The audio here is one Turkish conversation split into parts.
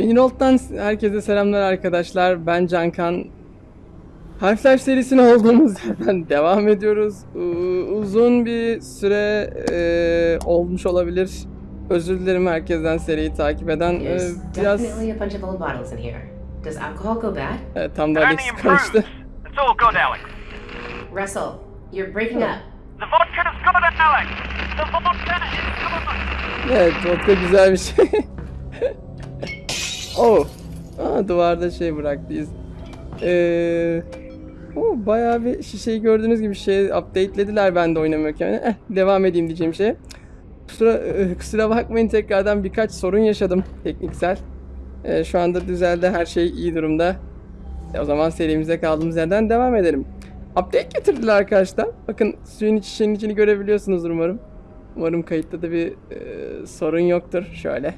Pennyroll'dan herkese selamlar arkadaşlar. Ben Cankan. Half-Life serisine olduğumuz yerden devam ediyoruz. Uzun bir süre e, olmuş olabilir. Özür dilerim herkesten seriyi takip eden. E, biraz bad? e, tam da Alex karıştı. It's all good, Alex. Russell, you're breaking up. The vodka is good, Alex. The vodka is good. Evet, vodka güzel bir şey. oh. Aa, duvarda şey bıraktıyız. Ee, oh, bayağı bir şişeyi gördüğünüz gibi şey updatelediler ben de oynamıyorken. Eh, devam edeyim diyeceğim şey. Kusura, eh, kusura bakmayın tekrardan birkaç sorun yaşadım tekniksel. Eh, şu anda düzeldi her şey iyi durumda. E, o zaman serimize kaldığımız yerden devam edelim. Update getirdiler arkadaşlar. Bakın suyun iç şişenin içini görebiliyorsunuz umarım. Umarım kayıtta da bir e, sorun yoktur. Şöyle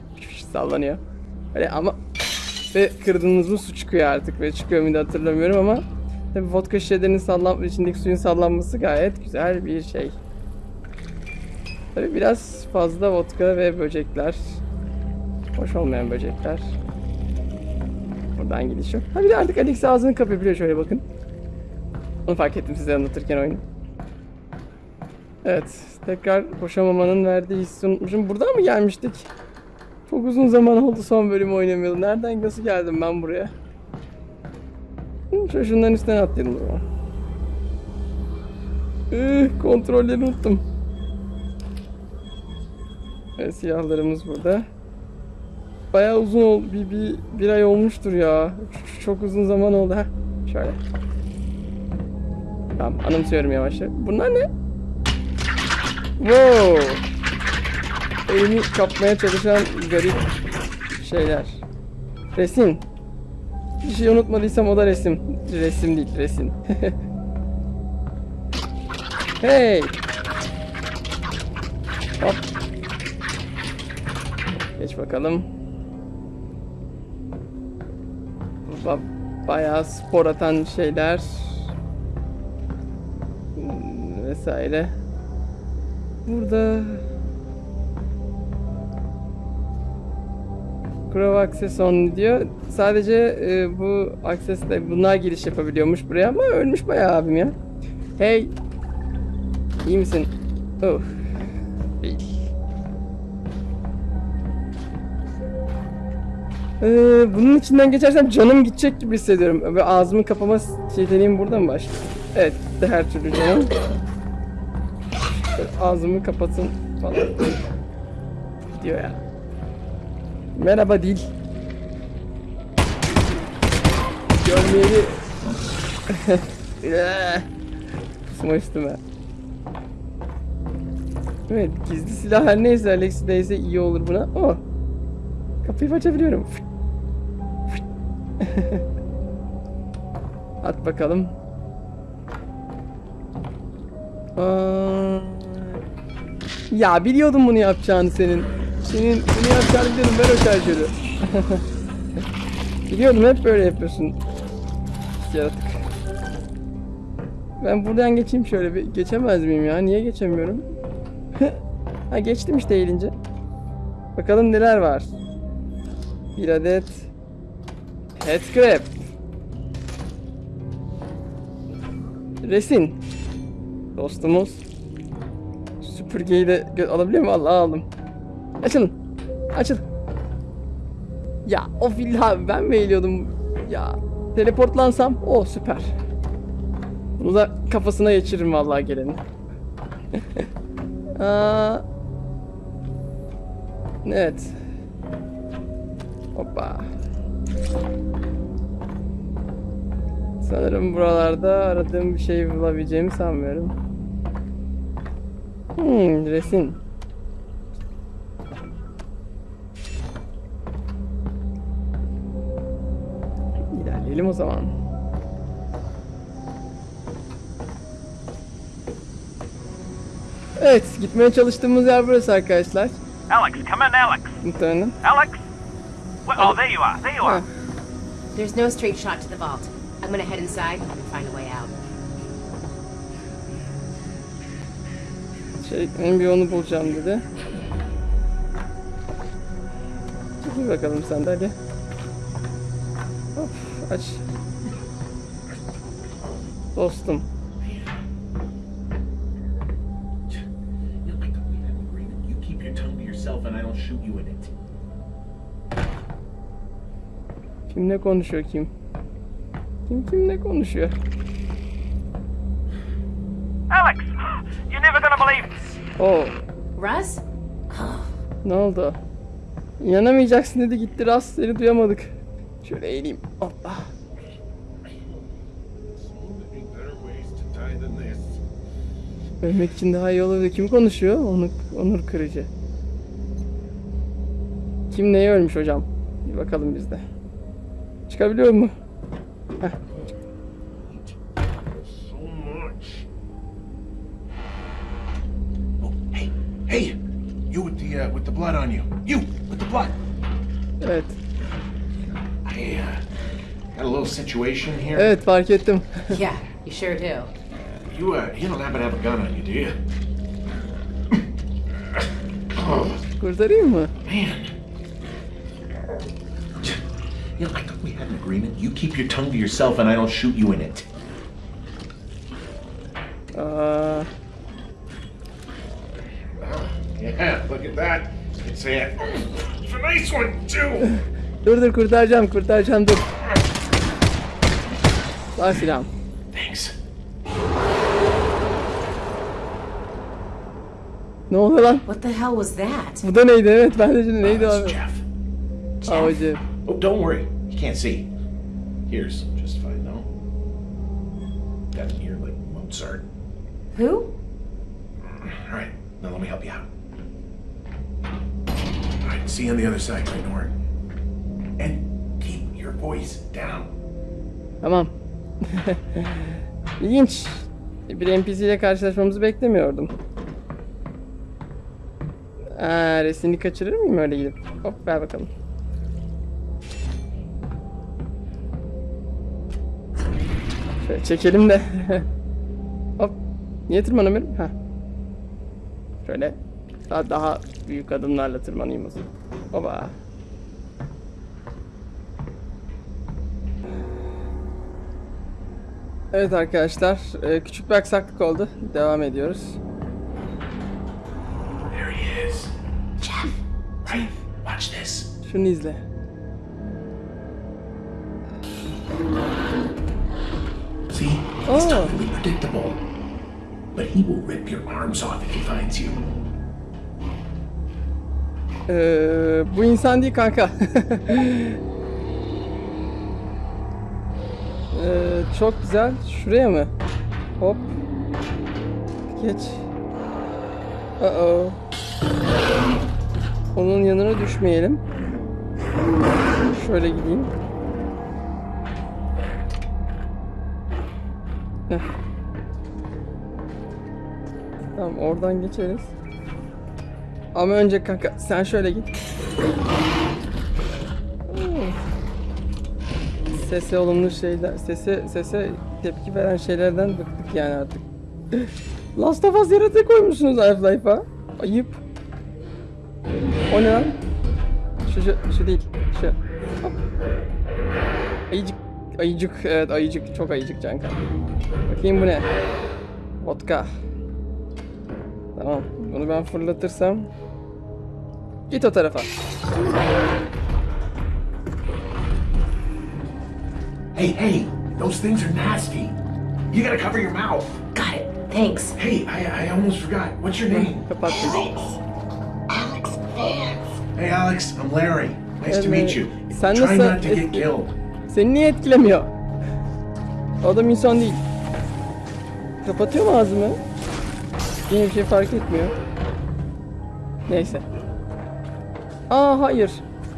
sallanıyor. Öyle ama ve kırdığınız mı su çıkıyor artık ve çıkıyor muydu hatırlamıyorum ama tabi vodka şişelerinin sallan içindeki suyun sallanması gayet güzel bir şey. Tabi biraz fazla vodka ve böcekler. Hoş olmayan böcekler. Buradan gidiş. Ha bir de artık Alex ağzını kapayabiliyor şöyle bakın. Onu fark ettim size anlatırken oyunu. Evet, tekrar koşamamanın verdiği hissi unutmuşum. Buradan mı gelmiştik? Çok uzun zaman oldu son bölümü oynamayalım. Nereden nasıl geldim ben buraya? Şöyle şunların üstüne atlayalım o zaman. Üh, kontrolleri unuttum. Evet, silahlarımız burada. Bayağı uzun oldu. Bir, bir, bir ay olmuştur ya. Ç- Çok uzun zaman oldu. Heh, şöyle. Tamam, anımsıyorum yavaş yavaş. Bunlar ne? Wow. Elimi kapmaya çalışan garip şeyler. Resim. Bir şey unutmadıysam o da resim. Resim değil, resim. hey. Hop. Geç bakalım. Ba bayağı spor atan şeyler. Hmm, Vesaire. Burada Crow Access only diyor. Sadece e, bu Access'te bunlar giriş yapabiliyormuş buraya ama ölmüş bayağı abim ya. Hey. İyi misin? Oh. Ee, bunun içinden geçersem canım gidecek gibi hissediyorum. Ve ağzımı kapama yeteneğim burada mı başlıyor? Evet, de her türlü canım. Ağzımı kapatın falan. Diyor ya. Merhaba dil. Görmeyeli. Kusma üstüme. Evet gizli silah her neyse Alex'deyse iyi olur buna. Oh. Kapıyı açabiliyorum. At bakalım. Aa, ya biliyordum bunu yapacağını senin. Senin bunu yapacağını biliyordum. Ver o şarjörü. biliyordum hep böyle yapıyorsun. Yaratık. Ben buradan geçeyim şöyle bir. Geçemez miyim ya? Niye geçemiyorum? ha geçtim işte eğilince. Bakalım neler var. Bir adet head scrap. Resin. Dostumuz. Süpürgeyi de alabiliyor mu? Allah aldım. Açılın. Açıl. Ya o illa ben mi eğiliyordum? Ya teleportlansam o süper. Bunu da kafasına geçiririm vallahi gelenin. Aa, evet. Hoppa. Sanırım buralarda aradığım bir şey bulabileceğimi sanmıyorum. Hmm, resim. O zaman. Evet, gitmeye çalıştığımız yer burası arkadaşlar. Alex, come in, Alex. Muhtemelen. Alex? Wh- oh, there you are. There you are. Ha, There's no straight shot to the vault. I'm gonna head inside and find a way out. şey, benim bir yolunu bulacağım dedi. Dur bakalım sen de hadi. Kaç. Dostum. You know, I thought we had an agreement. You keep your tongue to yourself and I don't shoot you in it. Kim ne konuşuyor kim? Kim kim ne konuşuyor? Alex, you're never gonna believe this. Oo, Russ? ne oldu? İnanamayacaksın dedi gitti rast seni duyamadık. Şöyle eğileyim. Hoppa. Ölmek için daha iyi olabilir. Kim konuşuyor? Onur, onur kırıcı. Kim neye ölmüş hocam? Bir bakalım biz de. Çıkabiliyor mu? Situation here. Evet fark ettim. Yeah, you sure do. You uh, you don't happen to have a gun on you, do you? oh Kurtarayım mı? man. You know, I thought we had an agreement. You keep your tongue to yourself and I don't shoot you in it. Aa, Yeah, look at that. It's a, it's a nice one too. dur dur kurtaracağım kurtaracağım dur. Var silahım. Thanks. Ne oluyor lan? What the hell was that? Bu da neydi? Evet ben de şimdi neydi Uh, abi? it's Jeff. Havacı. Oh, don't worry. You can't see. Here's just fine, no? Got an ear like Mozart. Who? All right, now let me help you out. All right, see you on the other side, right, Nora? And keep your voice down. Tamam. İlginç. Bir NPC ile karşılaşmamızı beklemiyordum. Aa, resmini kaçırır mıyım öyle gidip? Hop ver bakalım. Şöyle çekelim de. Hop. Niye tırmanamıyorum? Ha. Şöyle daha, daha büyük adımlarla tırmanayım o zaman. Hoba. Evet arkadaşlar, e, küçük bir aksaklık oldu. Devam ediyoruz. There he is. Jeff. Right, watch this. Şunu izle. See? It's Oh. totally predictable. But he will rip your arms off if he finds you. Ee, bu insan değil kanka. Ee, çok güzel. Şuraya mı? Hop. Geç. Uh Onun yanına düşmeyelim. Şöyle gideyim. Tamam oradan geçeriz. Ama önce kanka sen şöyle git. Sese olumlu şeyler, sese sese tepki veren şeylerden bıktık yani artık. Last of Us yaratığı koymuşsunuz Half-Life'a. Ayıp. O ne lan? Şu, şu, şu değil. Şu. Ayıcık. Ayıcık. Evet ayıcık. Çok ayıcık Canka. Bakayım bu ne? Vodka. Tamam. Bunu ben fırlatırsam. Git o tarafa. Hey, hey, those things are nasty. You gotta cover your mouth. Got it. Thanks. Hey, I, I almost forgot. What's your name? Kapattım. Alex Vance. Hey, Alex, I'm Larry. Nice to Hey, meet you. Sen Try nasıl not to get killed. Seni niye etkilemiyor? O Adam insan değil. Kapatıyor mu ağzımı? Yine bir şey fark etmiyor. Neyse. Aa hayır.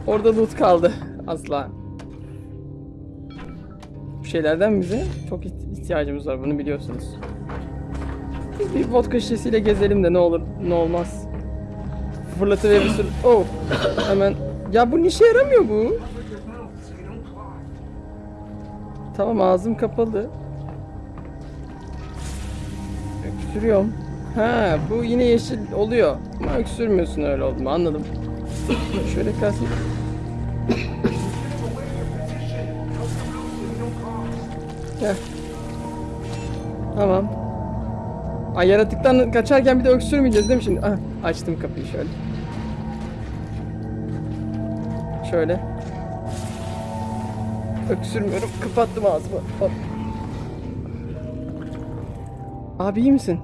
Orada loot kaldı. Asla. Şeylerden bize çok iht- ihtiyacımız var. Bunu biliyorsunuz. Biz bir vodka şişesiyle gezelim de ne olur ne olmaz. Fırlatıverirsin. Oh. Hemen. Ya bu işe yaramıyor bu. Tamam ağzım kapalı. Öksürüyorum. Ha bu yine yeşil oluyor. Ama öksürmüyorsun öyle oldu mu anladım. Şöyle kalsın. Heh. Tamam. Ay yaratıktan kaçarken bir de öksürmeyeceğiz değil mi şimdi? Ah, açtım kapıyı şöyle. Şöyle. Öksürmüyorum. Kapattım ağzımı. Hop. Abi iyi misin?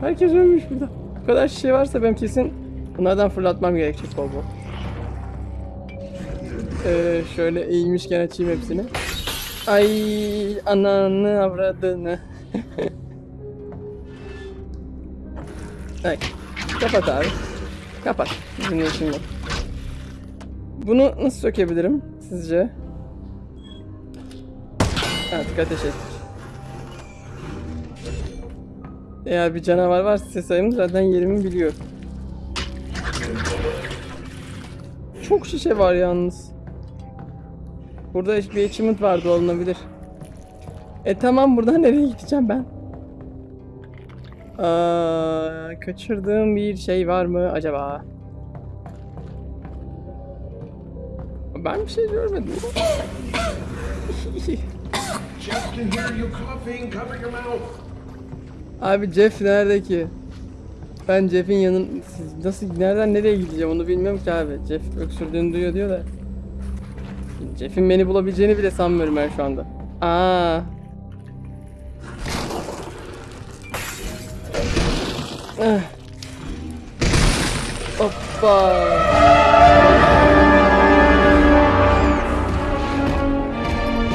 Herkes ölmüş burada. Bu kadar şişe varsa ben kesin bunlardan fırlatmam gerekecek bol bol. Ee, şöyle eğilmişken açayım hepsini. Ay ananı avradını. Ay, kapat abi. Kapat. Bizim yok. Bunu nasıl sökebilirim sizce? Artık ateş ettik. Eğer bir canavar varsa ses sayımı zaten yerimi biliyor. Çok şişe var yalnız. Burada bir achievement vardı olunabilir. E tamam buradan nereye gideceğim ben? Aa, kaçırdığım bir şey var mı acaba? Ben bir şey görmedim. Abi Jeff nerede ki? Ben Jeff'in yanın nasıl nereden nereye gideceğim onu bilmiyorum ki abi. Jeff öksürdüğünü duyuyor diyor da. Jeff'in beni bulabileceğini bile sanmıyorum ben şu anda. Aa. Ah. Hoppa.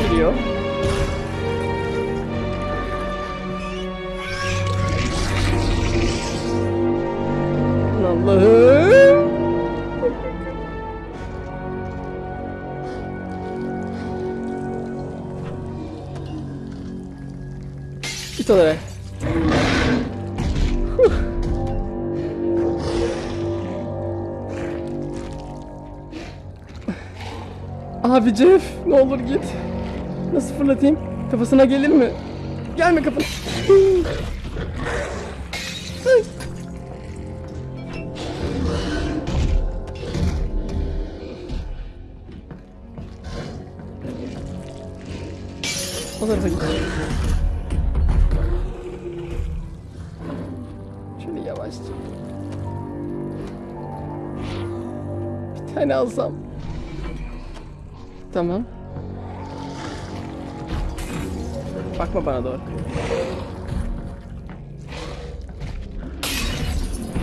Geliyor. Allah'ım. Git oraya. Huh. Abi Jeff ne olur git. Nasıl fırlatayım? Kafasına gelir mi? Gelme kafana. O tarafa git. Bir tane alsam. Tamam. Bakma bana doğru.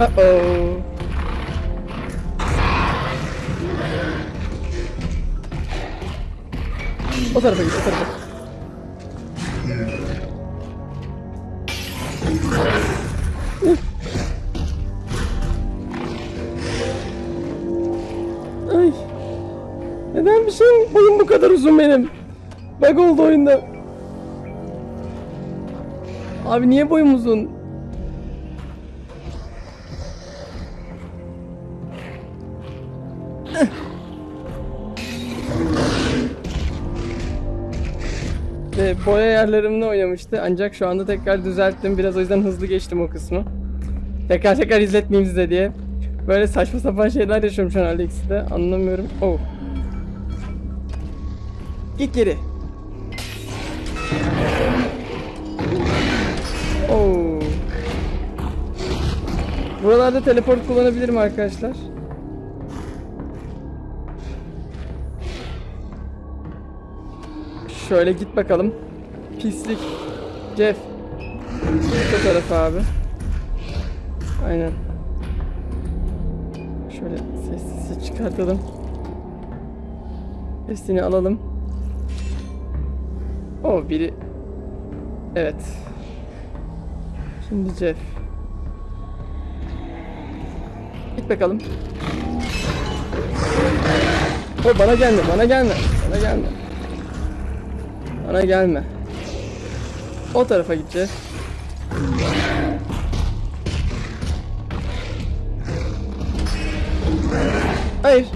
Uh oh. O tarafa git, o tarafa. Kadar uzun benim? Bug oldu oyunda. Abi niye boyum uzun? Ve boya ayarlarımla oynamıştı ancak şu anda tekrar düzelttim biraz o yüzden hızlı geçtim o kısmı. Tekrar tekrar izletmeyeyim size diye. Böyle saçma sapan şeyler yaşıyorum şu an Alex'te anlamıyorum. Oh. Git geri. Oh. Buralarda teleport kullanabilirim arkadaşlar. Şöyle git bakalım. Pislik. Jeff. Bu tarafa abi. Aynen. Şöyle sessiz çıkartalım. Hepsini alalım. O biri. Evet. Şimdi Jeff. Git bakalım. O bana gelme, bana gelme, bana gelme. Bana gelme. O tarafa gideceğiz. Hayır.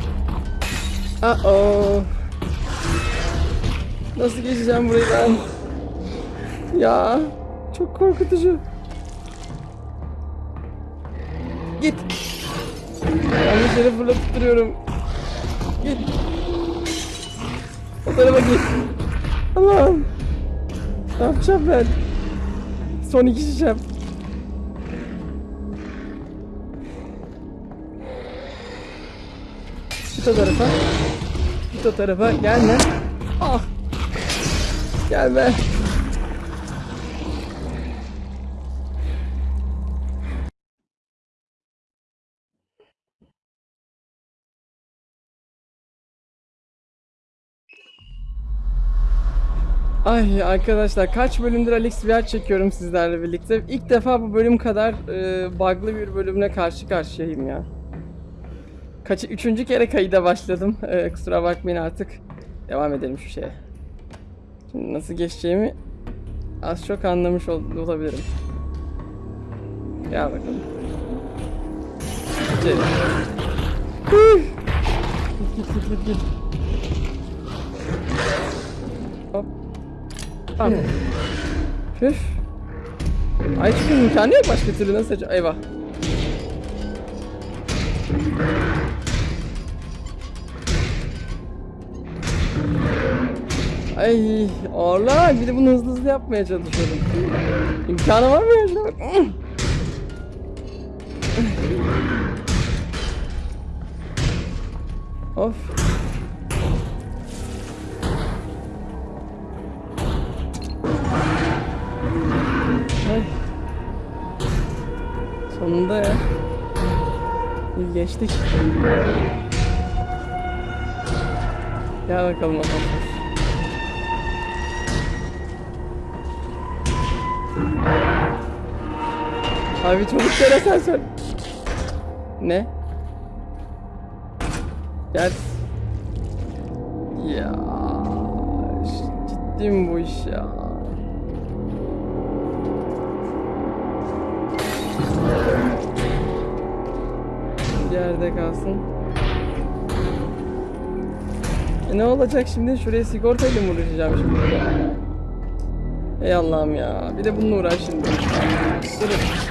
Uh oh. Nasıl geçeceğim burayı ben? Ya çok korkutucu. Git. Yanlış yere fırlatıp duruyorum. Git. O tarafa git. Allah'ım. Ne yapacağım ben? Son iki şişem. Git o tarafa. Git o tarafa. Gelme. Ah. Gelme. Ay arkadaşlar kaç bölümdür Alex VR çekiyorum sizlerle birlikte. İlk defa bu bölüm kadar e, bug'lı bir bölümle karşı karşıyayım ya. Kaç, üçüncü kere kayıda başladım. E, kusura bakmayın artık. Devam edelim şu şeye. Nasıl geçeceğimi az çok anlamış ol- olabilirim. Gel bakalım. Hıh. Git git git git. Hop. Tamam. Püf. Ay çünkü imkanı yok başka türlü nasıl açacağım? Eyvah. Ay ağırlar bir de bunu hızlı hızlı yapmaya çalışıyorum. İmkanı var mı ya? Of. Ay. Sonunda ya. Geçtik. Gel bakalım bakalım. Abi çabuk gel asansör. Ne? Gel. Ya ciddi mi bu iş ya? Yerde kalsın. E ne olacak şimdi? Şuraya sigortayla mı uğraşacağım şimdi? Ey Allah'ım ya. Bir de bununla uğraş şimdi. Durun.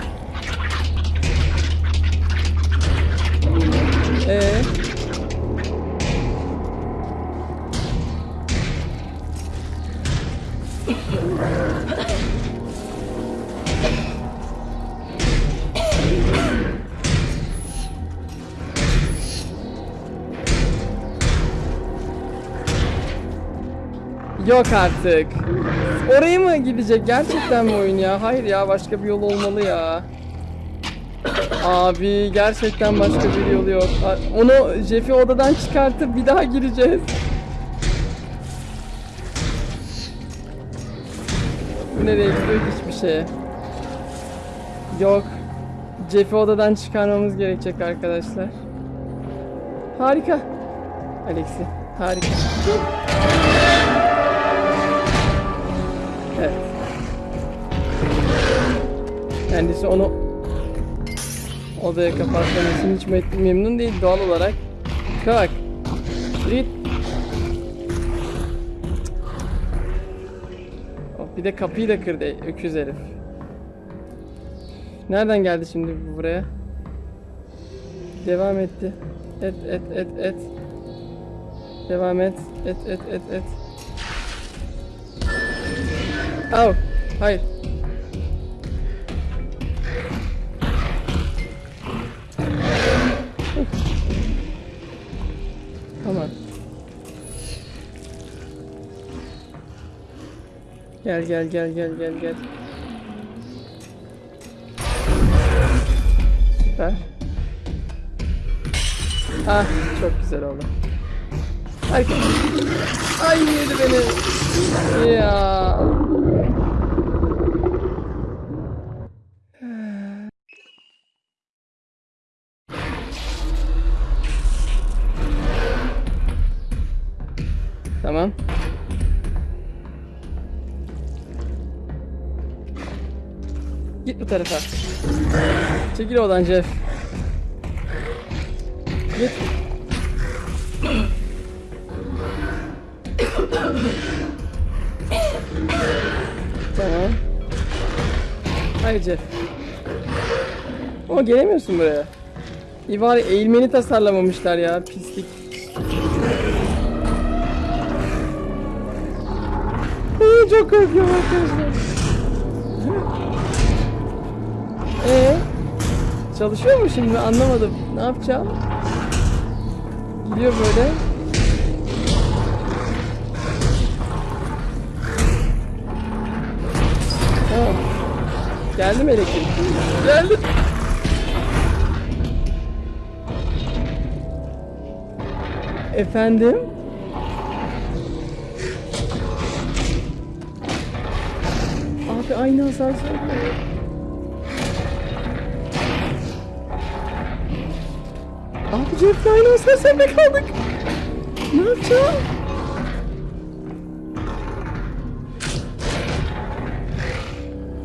Yok artık. Oraya mı gidecek? Gerçekten mi oyun ya? Hayır ya başka bir yol olmalı ya. Abi gerçekten başka bir yolu yok. Onu Jeff'i odadan çıkartıp bir daha gireceğiz. Bu nereye gidiyor hiçbir şeye. Yok. Jeff'i odadan çıkarmamız gerekecek arkadaşlar. Harika. Alexi harika. Kendisi onu odaya kapatmanın için hiç me- memnun değil doğal olarak. Yürü Git. Of, bir de kapıyı da kırdı öküz herif. Nereden geldi şimdi bu buraya? Devam etti. Et et et et. Devam et. Et et et et. Au. Hayır. Tamam. Gel gel gel gel gel gel. Süper. Ah çok güzel oldu. Harika. Ay yedi beni. Ya. Tarafa. Çekil oradan Jeff. Git. Tamam. Hayır Jeff. Ama gelemiyorsun buraya. İyi bari eğilmeni tasarlamamışlar ya pislik. çok korkuyorum arkadaşlar. Ee, çalışıyor mu şimdi anlamadım. Ne yapacağım? Gidiyor böyle. Tamam. Geldi mi elektrik? Geldi. Efendim? Abi aynı asansör. Abi Jeff'le aynı asansörde kaldık. Ne yapacağım?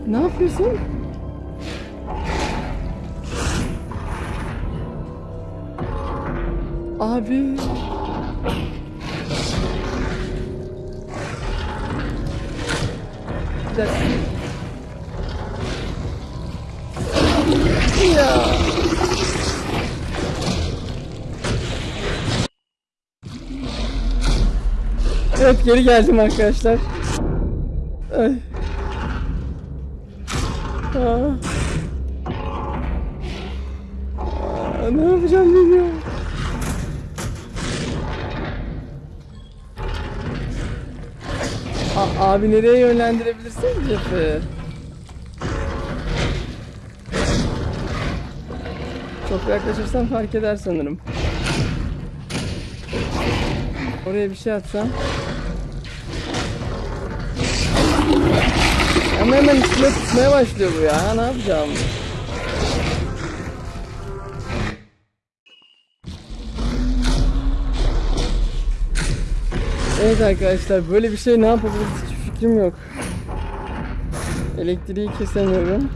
Ne yapıyorsun? Abi. Geri geldim arkadaşlar. Ay. Aa. Aa, ne yapacağım bilmiyorum. A- abi nereye yönlendirebilirsin Jeff'i? Çok yaklaşırsan fark eder sanırım. Oraya bir şey atsam. Ama hemen üstüne tutmaya başlıyor bu ya. Ne yapacağım? Evet arkadaşlar böyle bir şey ne yapabiliriz hiç fikrim yok. Elektriği kesemiyorum.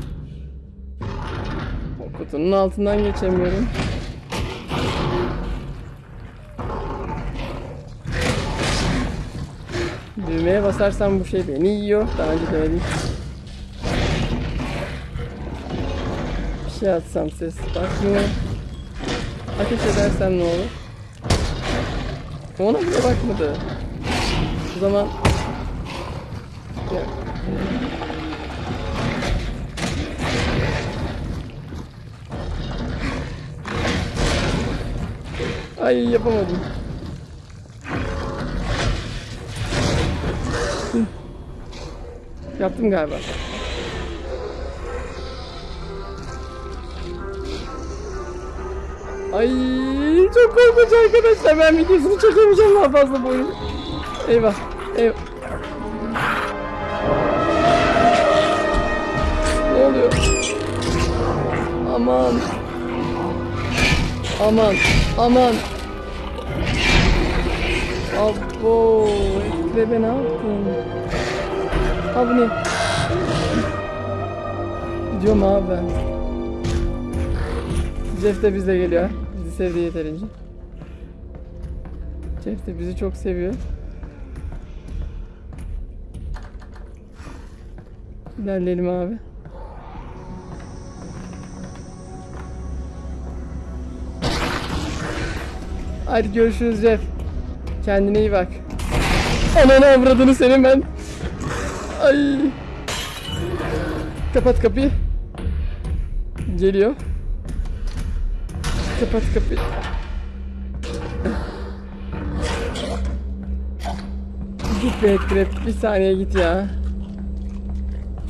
O kutunun altından geçemiyorum. Düğmeye basarsam bu şey beni yiyor. Daha önce denedim. Bir şey atsam ses bakmıyor. Ateş edersem ne olur? Ona bile bakmadı. O zaman... Ay yapamadım. Yaptım galiba. Ay çok korkunç arkadaşlar. Ben videosunu çekemeyeceğim daha fazla bu oyunu. Eyvah. Eyvah. Ne oluyor? Aman. Aman. Aman. Abo. Ekrebe ne yaptın? Ha bu ne? Gidiyorum abi ben. Jeff de bizle geliyor. Bizi sevdi yeterince. Jeff de bizi çok seviyor. İlerleyelim abi. Hadi görüşürüz Jeff. Kendine iyi bak. Ananı avradını senin ben. Ay. Kapat kapıyı. Geliyor. Kapat kapıyı. Git be Ekrep. Bir saniye git ya.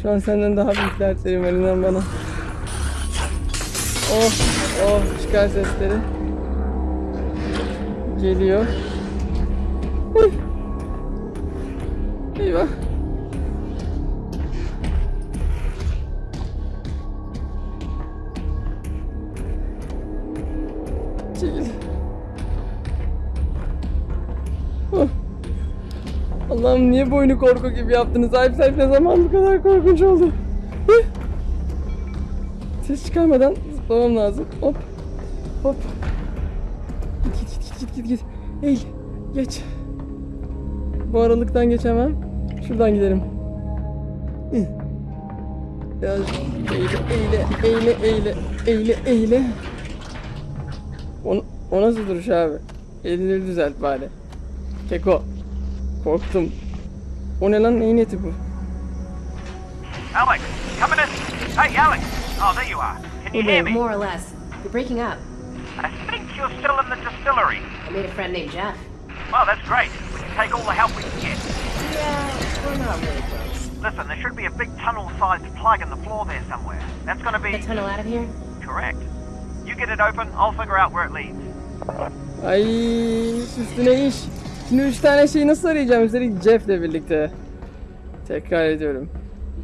Şu an senden daha büyük dertlerim var inan bana. Oh oh çıkar sesleri. Geliyor. Eyvah. Allah'ım niye boynu korku gibi yaptınız? Sahip sahip ne zaman bu kadar korkunç oldu? Ses çıkarmadan zıplamam lazım. Hop. Hop. Git git git git git git. Eğil. Geç. Bu aralıktan geçemem. Şuradan gidelim. Biraz eğile eğile eğile eğile eğile eğile. O, o nasıl duruş abi? Elini düzelt bari. Keko. Korktum. O ne lan neyin eti bu? Alex, coming in. Hey, Alex. Oh, there you are. Can you hear me? More or less. You're breaking up. I think you're still in the distillery. I made a friend named Jeff. Well, that's great. We can take all the help we can get. Yeah, we're not really close. Listen, there should be a big tunnel-sized plug in the floor there somewhere. That's gonna be The tunnel out of here? correct. You get it open, I'll figure out where it leads. Ay üstüne iş. Şimdi üç tane şeyi nasıl arayacağım? Üstelik Jeff'le birlikte. Tekrar ediyorum.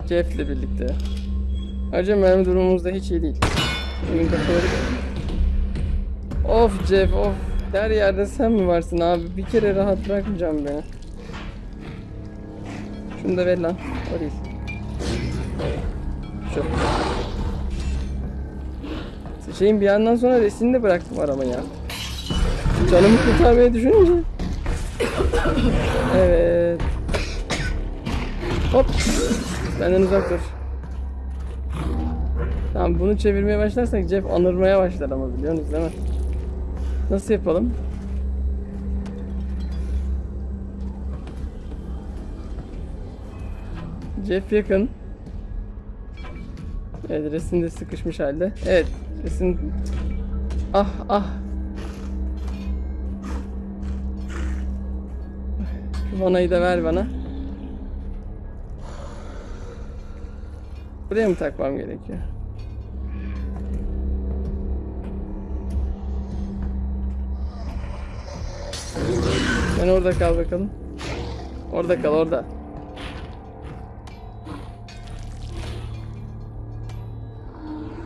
Jeff'le birlikte. Ayrıca mermi durumumuz da hiç iyi değil. Benim kafaları... Of Jeff of. Her yerde sen mi varsın abi? Bir kere rahat bırakmayacağım beni. Şunu da ver lan. O. Şu. Şeyin bir yandan sonra resmini de bıraktım aramaya. Canımı kurtarmayı düşününce. Evet. Hop. Benden uzak dur. Tamam bunu çevirmeye başlarsak Jeff anırmaya başlar ama biliyorsunuz değil mi? Nasıl yapalım? Jeff yakın. Evet resim de sıkışmış halde. Evet resim... Ah ah Şu vanayı da ver bana. Buraya mı takmam gerekiyor? Sen orada kal bakalım. Orada kal orada.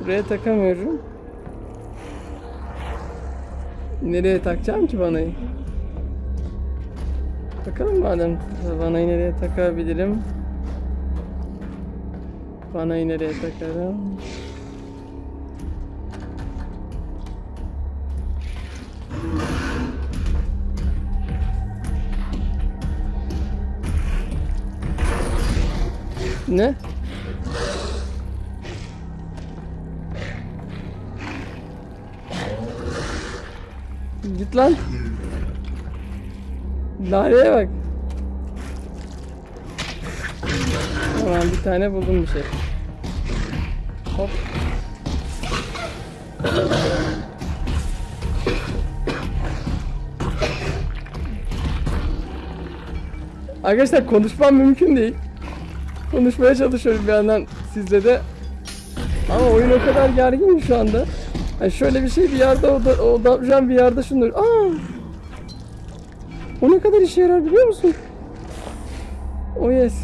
Buraya takamıyorum. Nereye takacağım ki vanayı? Bakalım madem vanayı nereye takabilirim. Vanayı nereye takarım? Ne? Git lan. Daireye bak. Tamam bir tane buldum bir şey. Hop. Arkadaşlar konuşmam mümkün değil. Konuşmaya çalışıyorum bir yandan sizle de. Ama oyun o kadar gergin şu anda. Yani şöyle bir şey bir yerde o da, o da bir yerde şunu. Aa! O ne kadar işe yarar biliyor musun? Oh yes.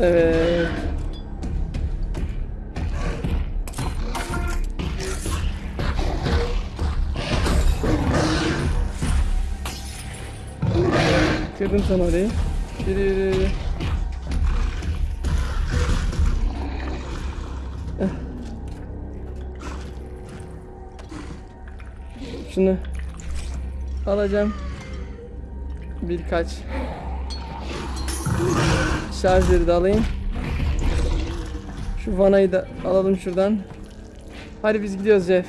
Evet. Kırdın sen orayı. Yürü yürü yürü. Şunu alacağım. Birkaç şarjları da alayım. Şu vanayı da alalım şuradan. Hadi biz gidiyoruz Jeff.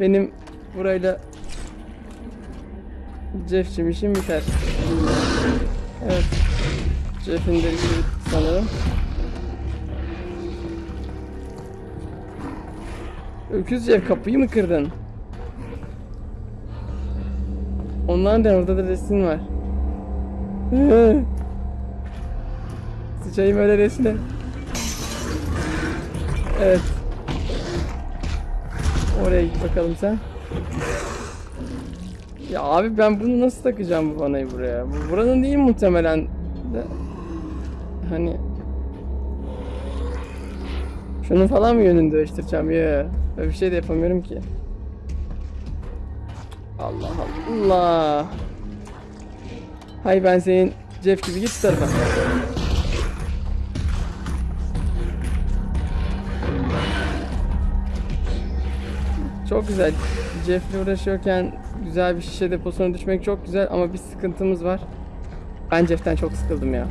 Benim burayla Jeff'cim işim biter. Evet. Jeff'in de sanırım. Öküz Jeff kapıyı mı kırdın? Onlar da orada da resim var. Sıçayım öyle resme. Evet. Oraya git bakalım sen. Ya abi ben bunu nasıl takacağım bu vanayı buraya? Bu buranın değil muhtemelen de. Hani şunun falan mı yönünü değiştireceğim ya? Bir şey de yapamıyorum ki. Allah Allah. Hay ben senin Jeff gibi git tarafa. Çok güzel. Jeff'le uğraşıyorken güzel bir şişe deposuna düşmek çok güzel ama bir sıkıntımız var. Ben Jeff'ten çok sıkıldım ya.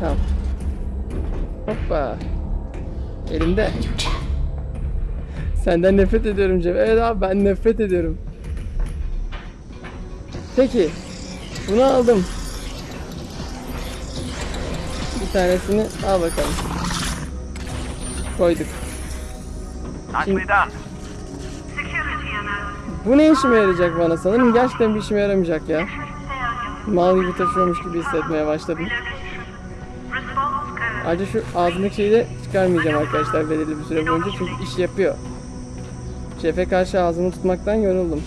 Tamam. Hoppa. Elimde. Senden nefret ediyorum Cem. Evet abi ben nefret ediyorum. Peki. Bunu aldım. Bir tanesini al bakalım. Koyduk. Done. Bu ne işime yarayacak bana sanırım gerçekten bir işime yaramayacak ya. Mal gibi taşıyormuş gibi hissetmeye başladım. Ayrıca şu ağzındaki şeyi de çıkarmayacağım arkadaşlar belirli bir süre boyunca çünkü iş yapıyor. Şefe karşı ağzımı tutmaktan yoruldum.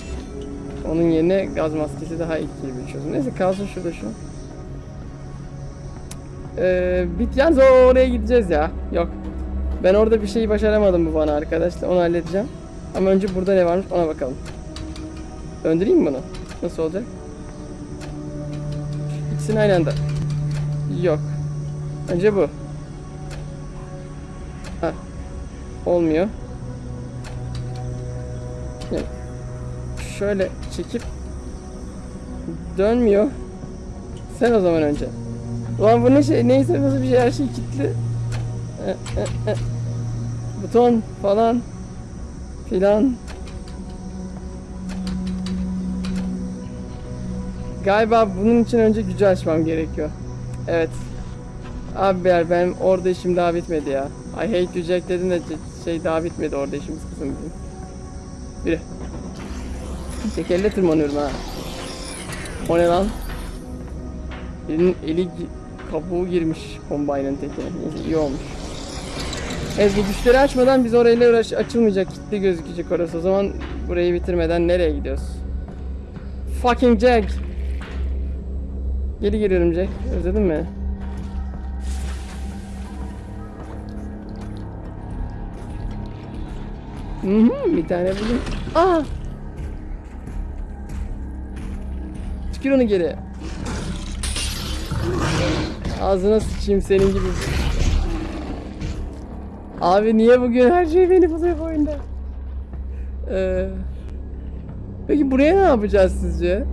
Onun yerine gaz maskesi daha etkili bir çözüm. Neyse kalsın şurada şu. Ee, bit o oraya gideceğiz ya. Yok. Ben orada bir şeyi başaramadım bu bana arkadaşlar. Onu halledeceğim. Ama önce burada ne varmış ona bakalım. Döndüreyim mi bunu? Nasıl olacak? İkisini aynı anda. Yok. Önce bu. Ha. Olmuyor. Yani şöyle çekip dönmüyor. Sen o zaman önce. Ulan bu ne şey neyse nasıl bir şey her şey kilitli. E, e, e. Buton falan filan. Galiba bunun için önce gücü açmam gerekiyor. Evet. Abi ya benim orada işim daha bitmedi ya. I hate you Jack dedim de şey daha bitmedi orada işimiz kızım bizim. Yürü. Tekerle tırmanıyorum ha. O ne lan? Birinin eli kabuğu girmiş kombaynın tekine. Neyse iyi olmuş. Evet bu güçleri açmadan biz orayla uğraş açılmayacak kilitli gözükecek orası. O zaman burayı bitirmeden nereye gidiyoruz? Fucking Jack. Geri geliyorum Jack. Özledin mi? Bir tane buldum. Aa! Çıkır onu geri. Ağzına sıçayım senin gibi. Abi niye bugün her şey beni buluyor bu oyunda? Ee, peki buraya ne yapacağız sizce?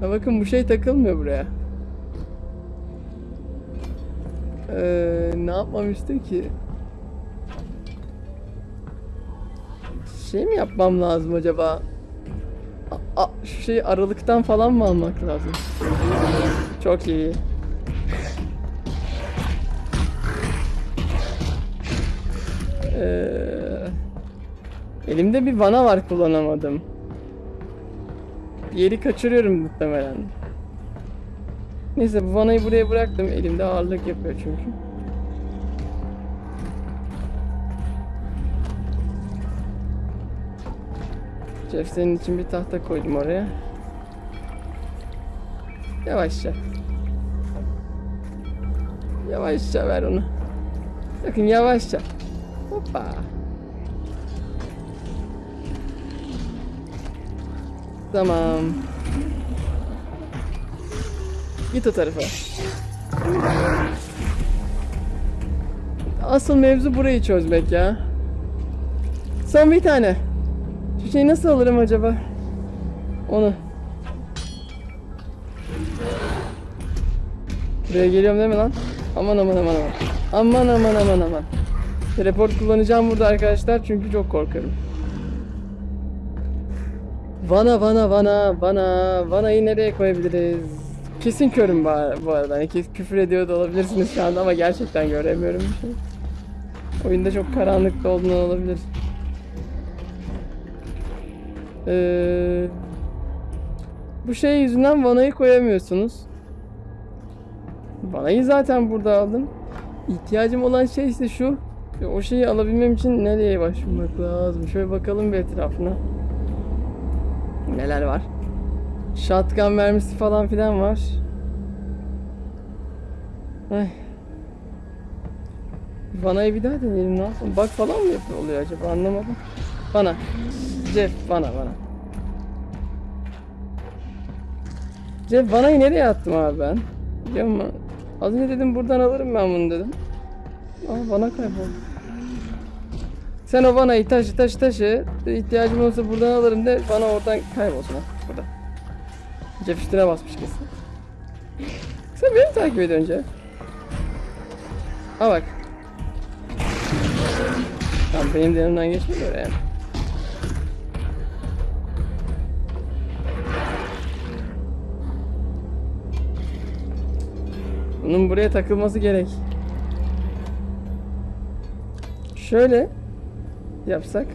Ha bakın bu şey takılmıyor buraya. Ee, ne yapmam istiyor ki? Şey mi yapmam lazım acaba? A- şu şeyi aralıktan falan mı almak lazım? Çok iyi. Ee, elimde bir vana var kullanamadım. Yeri kaçırıyorum muhtemelen. Neyse bu vanayı buraya bıraktım. Elimde ağırlık yapıyor çünkü. Jeff senin için bir tahta koydum oraya. Yavaşça. Yavaşça ver onu. Bakın yavaşça. Hoppa. Tamam. Git o tarafa. Asıl mevzu burayı çözmek ya. Son bir tane. Şu şeyi nasıl alırım acaba? Onu. Buraya geliyorum değil mi lan? Aman aman aman aman. Aman aman aman aman. Teleport kullanacağım burada arkadaşlar çünkü çok korkuyorum. Vana vana vana vana vanayı nereye koyabiliriz? Kesin körüm bu ar- bu arada. Kes- küfür ediyor da olabilirsiniz şu anda ama gerçekten göremiyorum bir şey. Oyunda çok karanlıkta olduğundan olabilir. Ee, bu şey yüzünden vanayı koyamıyorsunuz. Vanayı zaten burada aldım. İhtiyacım olan şey ise şu. O şeyi alabilmem için nereye başvurmak lazım? Şöyle bakalım bir etrafına. Neler var? Shotgun mermisi falan filan var. Ay. Vanayı bir daha deneyelim? Bak falan mı yapıyor oluyor acaba anlamadım. Bana. Jeff bana bana. Jeff vanayı nereye attım abi ben? Biliyor musun? Az önce dedim buradan alırım ben bunu dedim. Aa bana kayboldu. Sen o vanayı taşı taşı taşı. İhtiyacım olursa buradan alırım de bana oradan kaybolsun ha. Burada. Jeff üstüne basmış kesin. Sen beni takip ediyorsun Jeff. Ha bak. Tamam benim de yanımdan geçmiyor yani. Bunun buraya takılması gerek. Şöyle yapsak.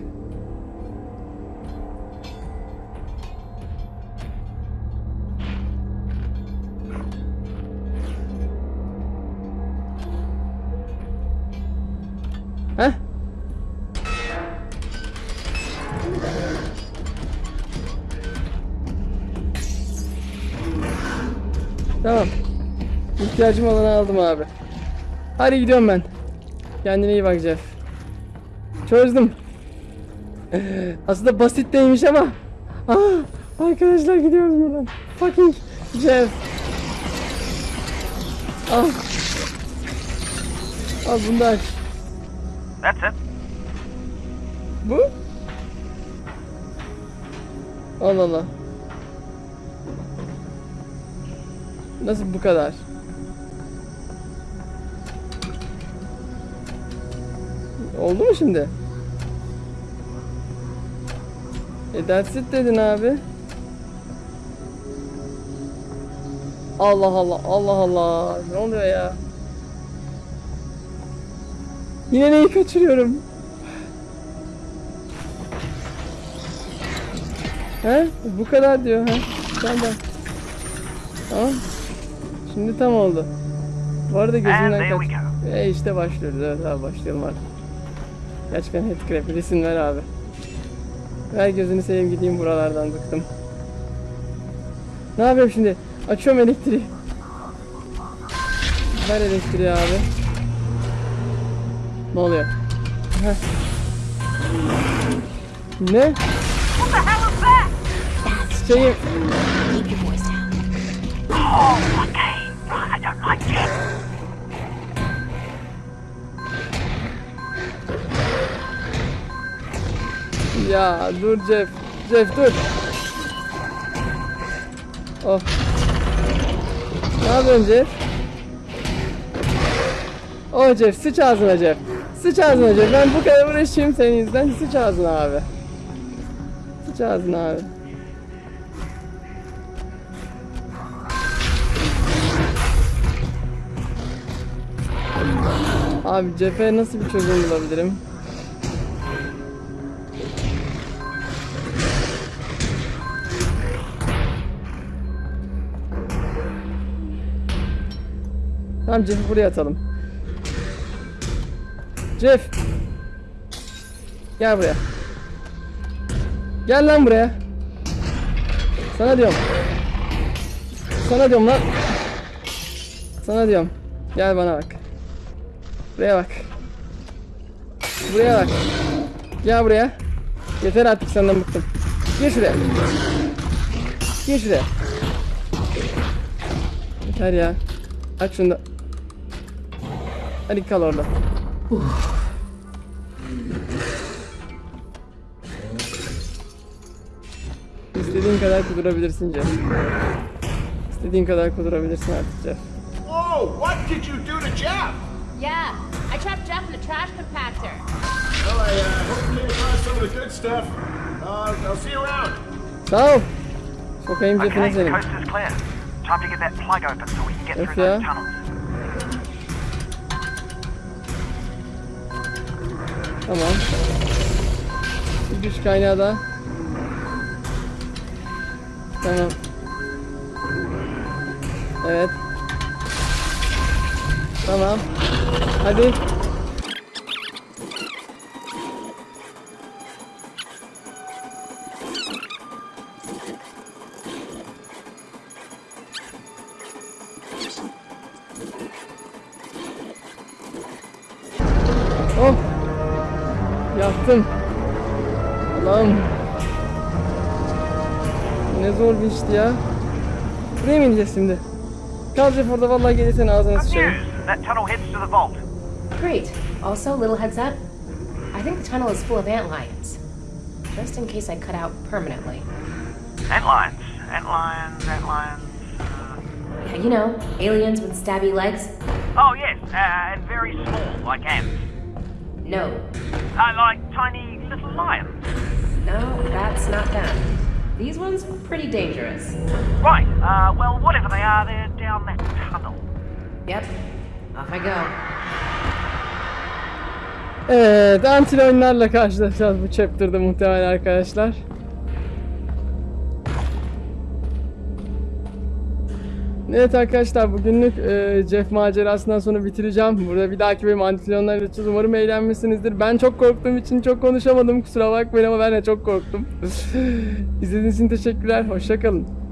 İhtiyacım olanı aldım abi. Hadi gidiyorum ben. Kendine iyi bak Jeff. Çözdüm. Aslında basit değilmiş ama. Ah, arkadaşlar gidiyoruz buradan. Fucking Jeff. Al. Al bunu da aç. That's it. Bu? Allah Allah. Nasıl bu kadar? Oldu mu şimdi? E that's it dedin abi. Allah Allah Allah Allah. Ne oluyor ya? Yine neyi kaçırıyorum? He? Bu kadar diyor ha. Tamam. Tamam. Şimdi tam oldu. Bu arada gözümden kaç. E işte başlıyoruz. Evet abi başlayalım artık. Gerçekten headcrab resim ver abi. Ver gözünü seveyim gideyim buralardan bıktım. Ne yapıyorum şimdi? Açıyorum elektriği. Ver elektriği abi. Ne oluyor? Heh. Ne? Şeyi. Oh, okay. Ya dur Jeff. Jeff dur. Oh. Ne yapıyorsun Jeff? Oh Jeff sıç ağzına Jeff. Sıç ağzına Jeff. Ben bu kadar uğraşayım senin yüzünden. Sıç ağzına abi. Sıç ağzına abi. Abi Jeff'e nasıl bir çözüm bulabilirim? Tamam Jeff'i buraya atalım. Jeff. Gel buraya. Gel lan buraya. Sana diyorum. Sana diyorum lan. Sana diyorum. Gel bana bak. Buraya bak. Buraya bak. Gel buraya. Yeter artık senden bıktım. Gir şuraya. Gir şuraya. Yeter ya. Aç şunu da. Hadi kal orada. İstediğin kadar kudurabilirsin Jeff. İstediğin kadar kudurabilirsin artık Jeff. Whoa! What did you do to Jeff? Yeah, I trapped Jeff in a trash compactor. Well, I uh, hope you came across some of the good stuff. Uh, I'll see you around. Sağ ol. Sokayım Okay, Jeff'ine the senin. coast is clear. Time to get that plug open so we can get through those tunnels. Tamam. Bir güç kaynağı da. Tamam. Evet. Tamam. Hadi. Zor bir işti ya. Buraya mı ineceğiz şimdi? Kal Jeff orada vallahi gelirsen ağzına Good sıçarım. news. That tunnel heads to the vault. Great. Also, little heads up. I think the tunnel is full of ant lions. Just in case I cut out permanently. Ant lions. Ant lions. Ant lions. Uh, Yeah, you know, aliens with stabby legs. oh, yes. Uh, and very small, like ants. No. Uh, like tiny little lions. No, that's not them. These ones are pretty dangerous. Right, uh, well, whatever they are, they're down that tunnel. Yep. Off I go. Evet, antil oyunlarla karşılaşacağız bu chapter'da muhtemelen arkadaşlar. Evet arkadaşlar bugünlük e, Jeff macerasından sonra bitireceğim. Burada bir dahaki antil oyunlar yapacağız. Umarım eğlenmişsinizdir. Ben çok korktuğum için çok konuşamadım. Kusura bakmayın ama ben de çok korktum. İzlediğiniz için teşekkürler. Hoşçakalın.